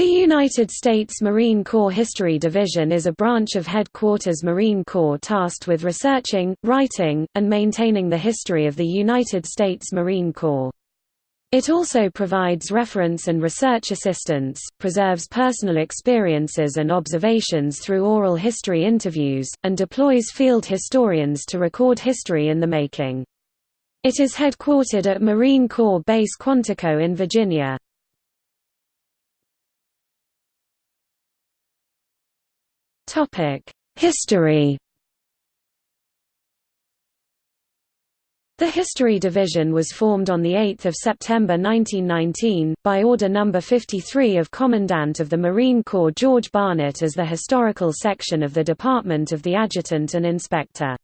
The United States Marine Corps History Division is a branch of Headquarters Marine Corps tasked with researching, writing, and maintaining the history of the United States Marine Corps. It also provides reference and research assistance, preserves personal experiences and observations through oral history interviews, and deploys field historians to record history in the making. It is headquartered at Marine Corps Base Quantico in Virginia. History The History Division was formed on 8 September 1919, by Order No. 53 of Commandant of the Marine Corps George Barnett as the historical section of the Department of the Adjutant and Inspector.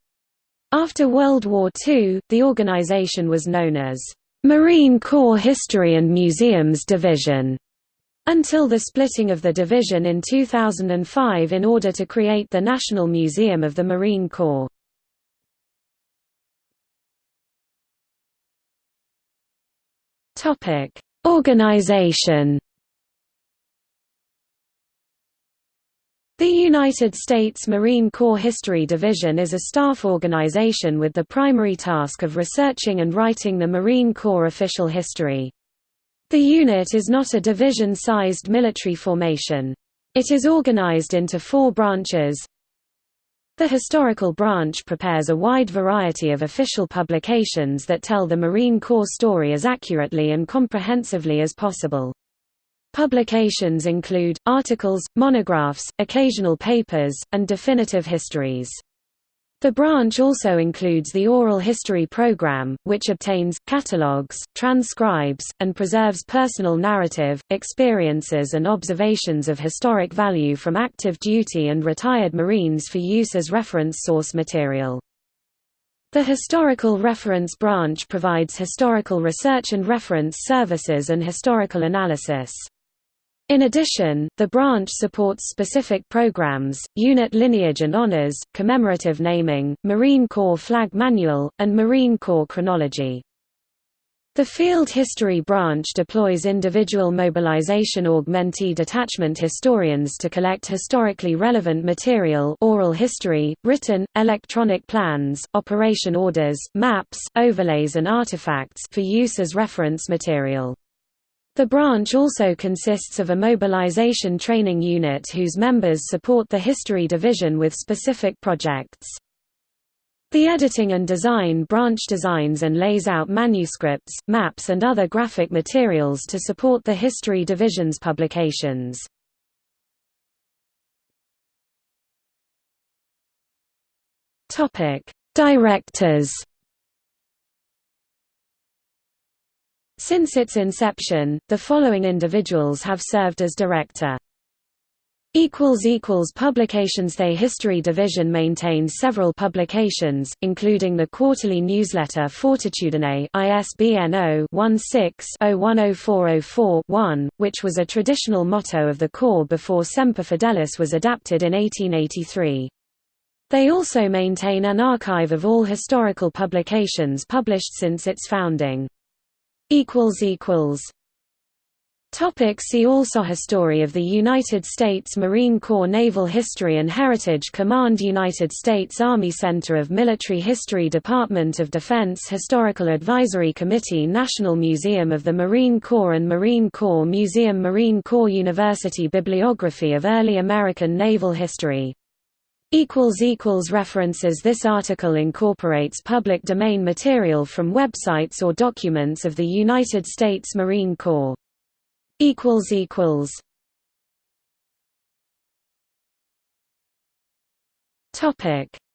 After World War II, the organization was known as Marine Corps History and Museums Division until the splitting of the division in 2005 in order to create the National Museum of the Marine Corps. Organization The United States Marine Corps History Division is a staff organization with the primary task of researching and writing the Marine Corps official history. The unit is not a division-sized military formation. It is organized into four branches. The Historical Branch prepares a wide variety of official publications that tell the Marine Corps story as accurately and comprehensively as possible. Publications include, articles, monographs, occasional papers, and definitive histories. The branch also includes the Oral History Program, which obtains, catalogues, transcribes, and preserves personal narrative, experiences and observations of historic value from active duty and retired Marines for use as reference source material. The Historical Reference Branch provides historical research and reference services and historical analysis. In addition, the branch supports specific programs, unit lineage and honors, commemorative naming, Marine Corps Flag Manual, and Marine Corps chronology. The Field History Branch deploys individual mobilization augmentee detachment historians to collect historically relevant material oral history, written, electronic plans, operation orders, maps, overlays and artifacts for use as reference material. The branch also consists of a mobilization training unit whose members support the History Division with specific projects. The editing and design branch designs and lays out manuscripts, maps and other graphic materials to support the History Division's publications. Directors Since its inception, the following individuals have served as director. Publications The History Division maintains several publications, including the quarterly newsletter Fortitudine ISBN 0-16-010404-1, which was a traditional motto of the Corps before Semper Fidelis was adapted in 1883. They also maintain an archive of all historical publications published since its founding equals equals. Topic see also History of the United States Marine Corps Naval History and Heritage Command United States Army Center of Military History Department of Defense Historical Advisory Committee National Museum of the Marine Corps and Marine Corps Museum Marine Corps University Bibliography of Early American Naval History References. This article incorporates public domain material from websites or documents of the United States Marine Corps.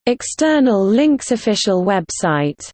External links Official website